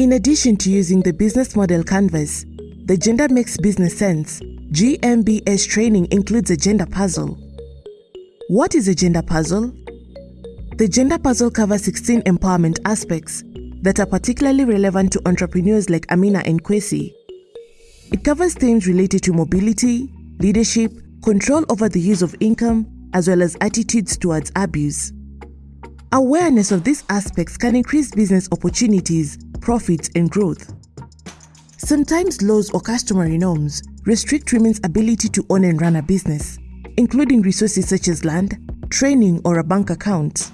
In addition to using the business model canvas, the Gender Makes Business Sense GMBS training includes a gender puzzle. What is a gender puzzle? The gender puzzle covers 16 empowerment aspects that are particularly relevant to entrepreneurs like Amina and Kwesi. It covers themes related to mobility, leadership, control over the use of income, as well as attitudes towards abuse. Awareness of these aspects can increase business opportunities, profits, and growth. Sometimes laws or customary norms restrict women's ability to own and run a business, including resources such as land, training, or a bank account.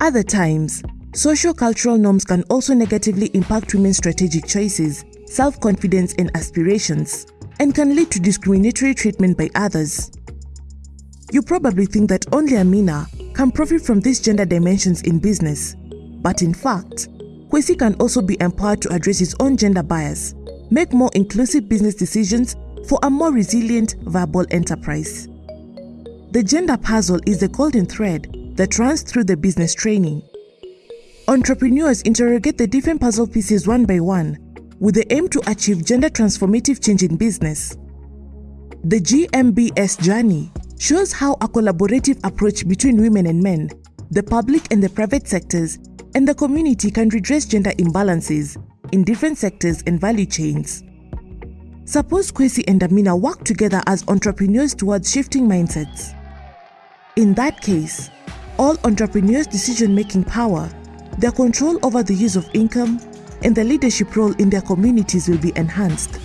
Other times, social cultural norms can also negatively impact women's strategic choices, self-confidence, and aspirations, and can lead to discriminatory treatment by others. You probably think that only Amina can profit from these gender dimensions in business, but in fact, Kwesi can also be empowered to address his own gender bias, make more inclusive business decisions for a more resilient, viable enterprise. The gender puzzle is the golden thread that runs through the business training. Entrepreneurs interrogate the different puzzle pieces one by one with the aim to achieve gender transformative change in business. The GMBS journey shows how a collaborative approach between women and men, the public and the private sectors, and the community can redress gender imbalances in different sectors and value chains. Suppose Kwesi and Amina work together as entrepreneurs towards shifting mindsets. In that case, all entrepreneurs' decision-making power, their control over the use of income, and their leadership role in their communities will be enhanced.